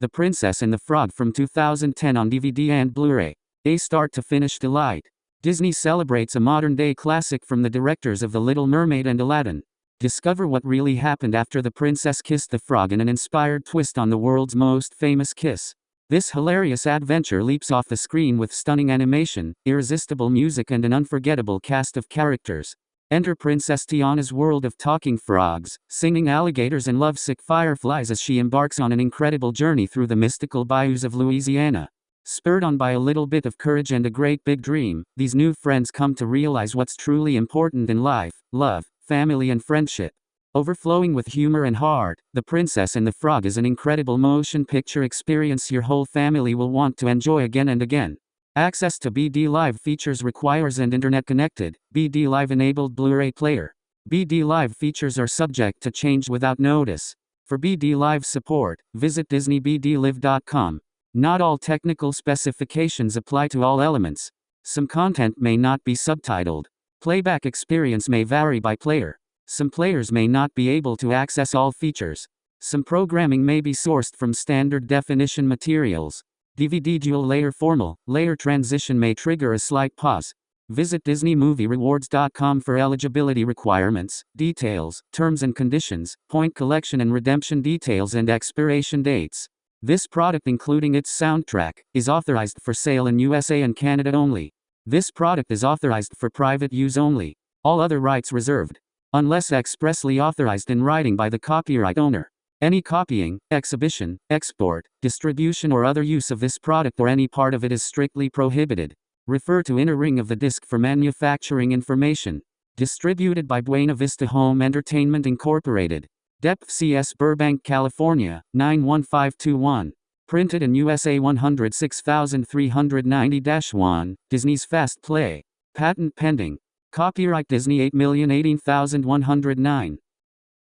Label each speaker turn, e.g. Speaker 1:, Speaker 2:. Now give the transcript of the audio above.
Speaker 1: The Princess and the Frog from 2010 on DVD and Blu-ray. A start to finish delight. Disney celebrates a modern-day classic from the directors of The Little Mermaid and Aladdin. Discover what really happened after the princess kissed the frog in an inspired twist on the world's most famous kiss. This hilarious adventure leaps off the screen with stunning animation, irresistible music and an unforgettable cast of characters. Enter Princess Tiana's world of talking frogs, singing alligators and lovesick fireflies as she embarks on an incredible journey through the mystical bayous of Louisiana. Spurred on by a little bit of courage and a great big dream, these new friends come to realize what's truly important in life love, family, and friendship. Overflowing with humor and heart, The Princess and the Frog is an incredible motion picture experience your whole family will want to enjoy again and again. Access to BD Live features requires an internet connected, BD Live enabled Blu ray player. BD Live features are subject to change without notice. For BD Live support, visit DisneyBDLive.com. Not all technical specifications apply to all elements. Some content may not be subtitled. Playback experience may vary by player. Some players may not be able to access all features. Some programming may be sourced from standard definition materials. DVD dual layer formal, layer transition may trigger a slight pause. Visit DisneyMovieRewards.com for eligibility requirements, details, terms and conditions, point collection and redemption details, and expiration dates. This product, including its soundtrack, is authorized for sale in USA and Canada only. This product is authorized for private use only. All other rights reserved. Unless expressly authorized in writing by the copyright owner. Any copying, exhibition, export, distribution or other use of this product or any part of it is strictly prohibited. Refer to inner ring of the disc for manufacturing information. Distributed by Buena Vista Home Entertainment Incorporated. Depth CS Burbank, California, 91521. Printed in USA 106390-1, Disney's Fast Play. Patent pending. Copyright Disney 8018109.